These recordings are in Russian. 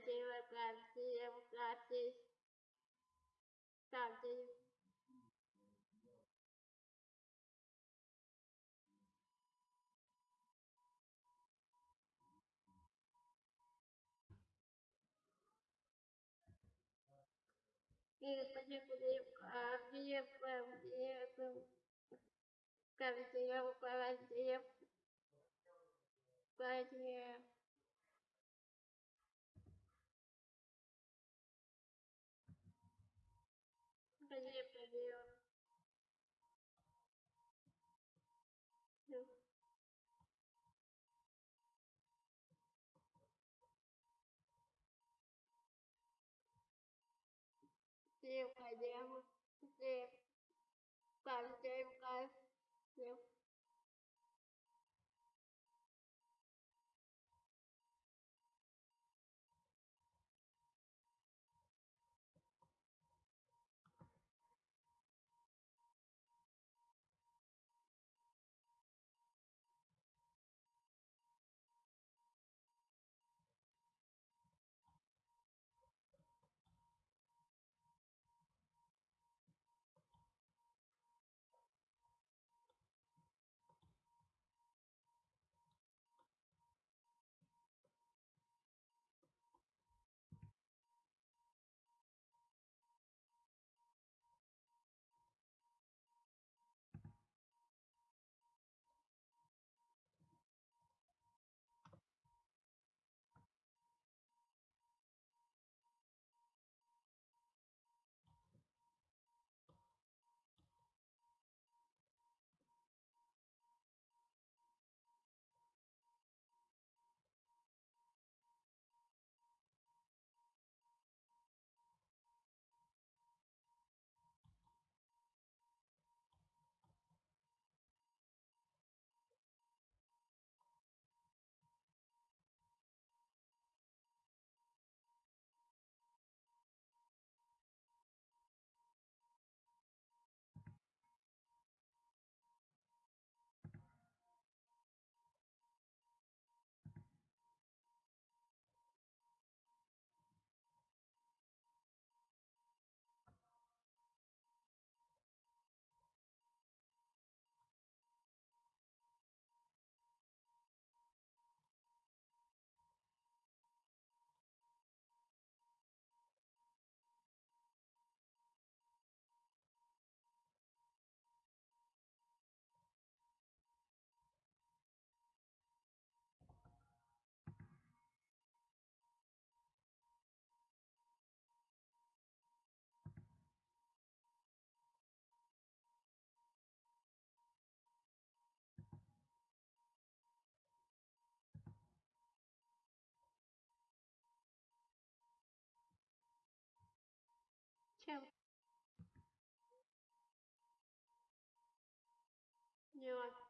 terima kasih, terima kasih. Kasih. Iya, video Được. Điều phải đem Đem Bạn đem Yeah,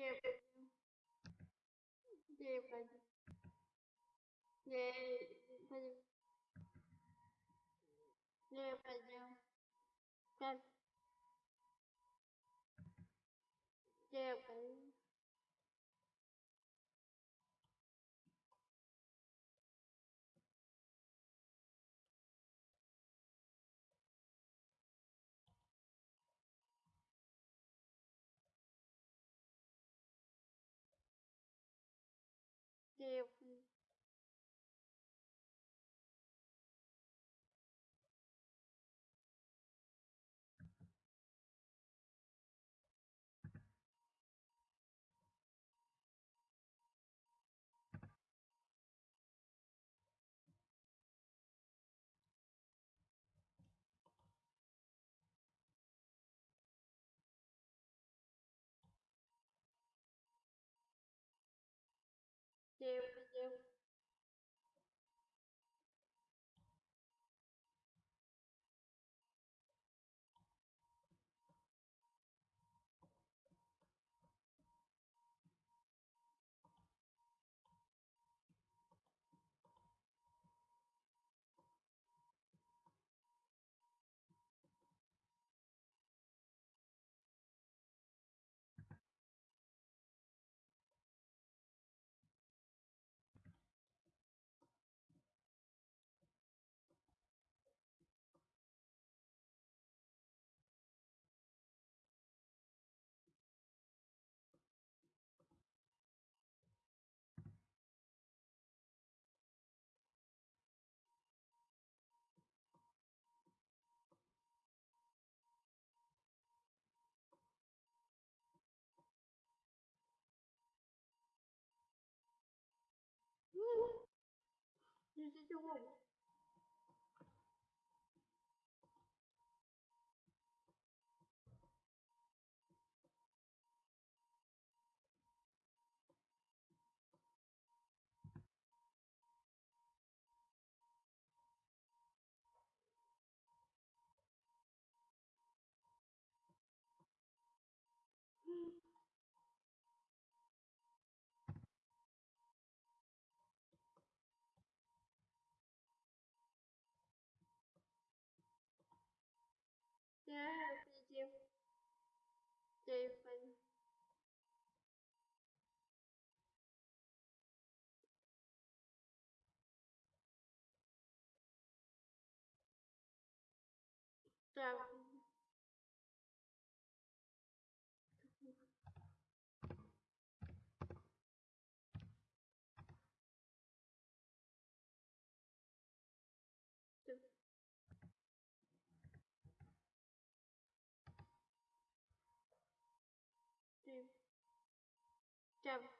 Нет, пойдем. Нет, пойдем. Нет, Steve 是问我 Dev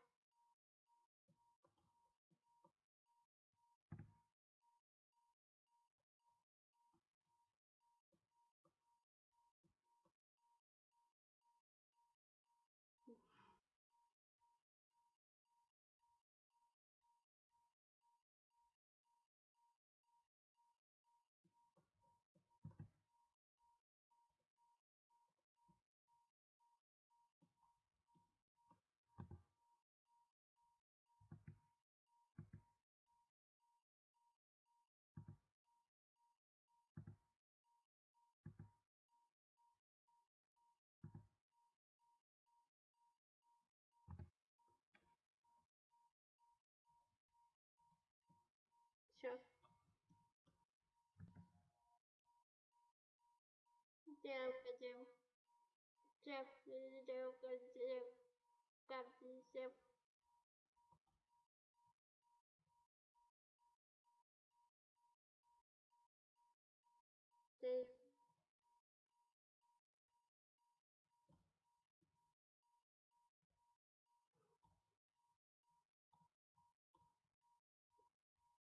Чек, я хотел. Как все. Ты.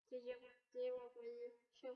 Ты, ты его все.